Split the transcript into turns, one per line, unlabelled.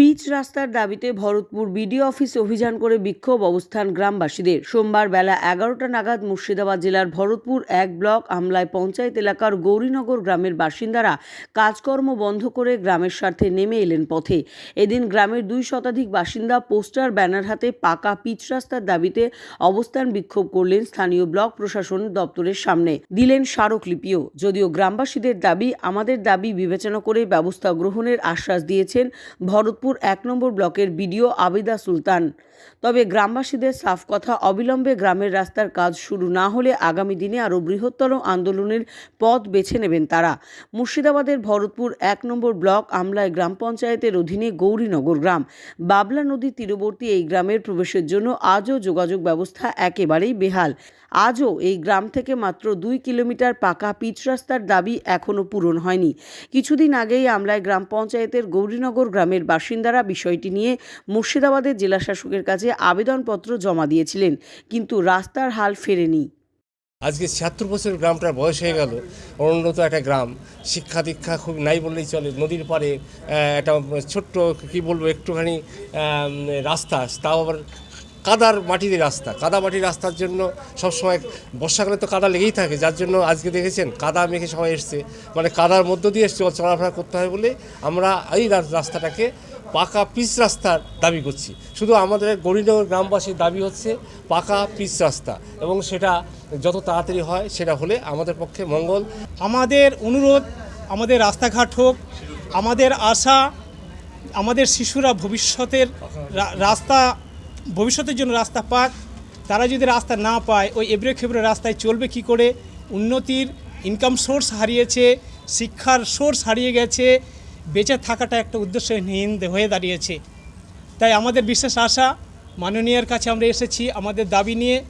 Pitch রাস্তার দাবিতে Bharatpur BDO office অভিযান করে বিক্ষোভ অবস্থান গ্রামবাসীদের। সোমবার বেলা এগারোটা নাগাদ মুর্শিদাবাদ জেলার ভরতপুর এক ব্লক আমলায় পঞ্চায়েত এলাকার গৌরীনগর গ্রামের বাসিন্দারা কাজকর্ম বন্ধ করে গ্রামের স্বার্থে নেমে এলেন পথে। এদিন গ্রামের দুই শতাধিক বাসিন্দা পোস্টার, ব্যানার হাতে পাকা পিচ রাস্তার দাবিতে অবস্থান বিক্ষোভ করলেন স্থানীয় ব্লক প্রশাসন দপ্তরের সামনে। দিলেন স্মারকলিপিও। যদিও গ্রামবাসীদের দাবি, আমাদের দাবি বিবেচনা করে ব্যবস্থা গ্রহণের আশ্বাস দিয়েছেন ভরতপুর এক নম্বর ব্লকের বিডিও আবিদা সুলতান। তবে গ্রামবাসীদের সাফ কথা অবিলম্বে গ্রামের রাস্তার কাজ শুরু না হলে আগামী দিনে আরও বৃহত্তর আন্দোলনের পথ বেছে নেবেন তারা। মুর্শিদাবাদের ভরতপুর এক নম্বর ব্লক আমলায় গ্রাম পঞ্চায়েতের অধীনে গৌরীনগর গ্রাম। বাবলা নদীর তীরবর্তী এই গ্রামের প্রবেশের জন্য আজও যোগাযোগ ব্যবস্থা একেবারেই বেহাল। আজও এই গ্রাম থেকে মাত্র দুই কিলোমিটার পাকা পিচ রাস্তার দাবি এখনও পূরণ হয়নি। কিছুদিন আগেই আমলায় গ্রাম পঞ্চায়েতের গৌরীনগর গ্রামের বাসিন্দারা বিষয়টি নিয়ে মুর্শিদাবাদের জেলাশাসকের কাছে আবেদনপত্র জমা দিয়েছিলেন, কিন্তু রাস্তার হাল ফেরেনি।
আজকে ছিয়াত্তর বছর গ্রামটার বয়স হয়ে গেল অনুন্নত একটা গ্রাম, শিক্ষা দীক্ষা খুব নাই বললেই চলে, নদীর পাড়ে একটা ছোট্ট কি বলব, একটুখানি রাস্তা, তাও আবার কাদার মাটির রাস্তা। কাদা মাটির রাস্তার জন্য সবসময় বর্ষাকালে তো কাদা লেগেই থাকে, যার জন্য আজকে দেখেছেন কাদা মেখে সবাই এসছে। মানে কাদার মধ্য দিয়ে চল- চলাফেরা করতে হয় বলে আমরা এই রাস্তাটাকে পাকা পিচ রাস্তার দাবি করছি। শুধু আমাদের গরিনগর গ্রামবাসীর দাবি হচ্ছে পাকা পিচ রাস্তা এবং সেটা যত তাড়াতাড়ি হয় সেটা হলে আমাদের পক্ষে মঙ্গল।
আমাদের অনুরোধ, আমাদের রাস্তাঘাট হোক, আমাদের আশা, আমাদের শিশুরা ভবিষ্যতের রাস্তা, ভবিষ্যতের জন্য রাস্তা পাক। তারা যদি রাস্তা না পায়, ওই এবড়ে খেবড়ে রাস্তায় চলবে কি করে? উন্নতির ইনকাম সোর্স হারিয়েছে, শিক্ষার সোর্স হারিয়ে গেছে বেঁচে থাকাটা একটা উদ্দেশ্যহীন হয়ে দাঁড়িয়েছে। তাই আমাদের বিশেষ আশা মাননীয়ের কাছে আমরা এসেছি। আমাদের দাবি নিয়ে